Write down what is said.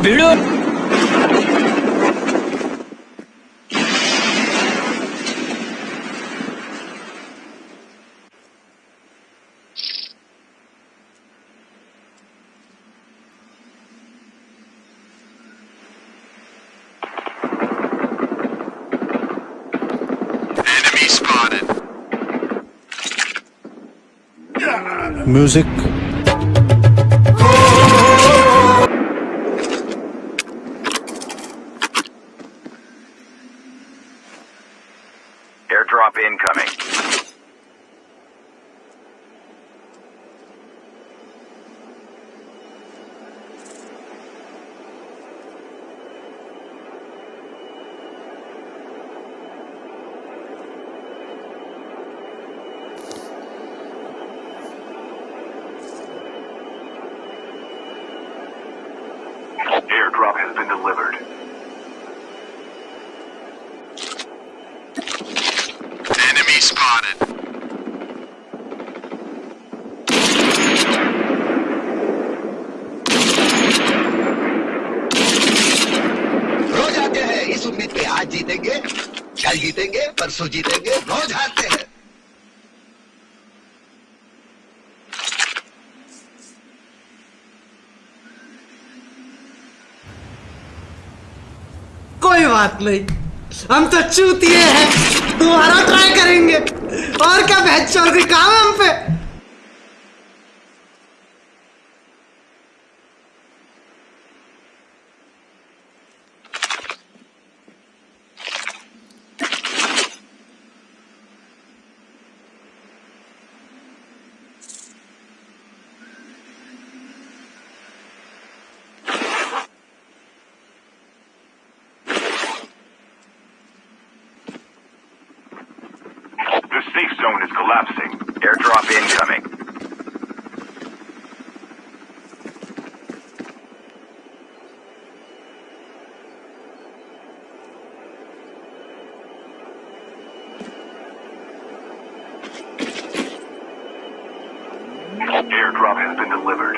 ಬಿಡು Enemy spotted. Music. Airdrop incoming. Airdrop has been delivered. Spotted. रोज आते हैं। इस उम्मीद पे आज जीतेंगे कल जीतेंगे परसों जीतेंगे रोज हारते हैं। कोई बात नहीं। हम तो चूतिए हैं। करेंगे और क्या बहस चल रही? काम है हम पे? Their safe zone is collapsing. Airdrop incoming. Airdrop has been delivered.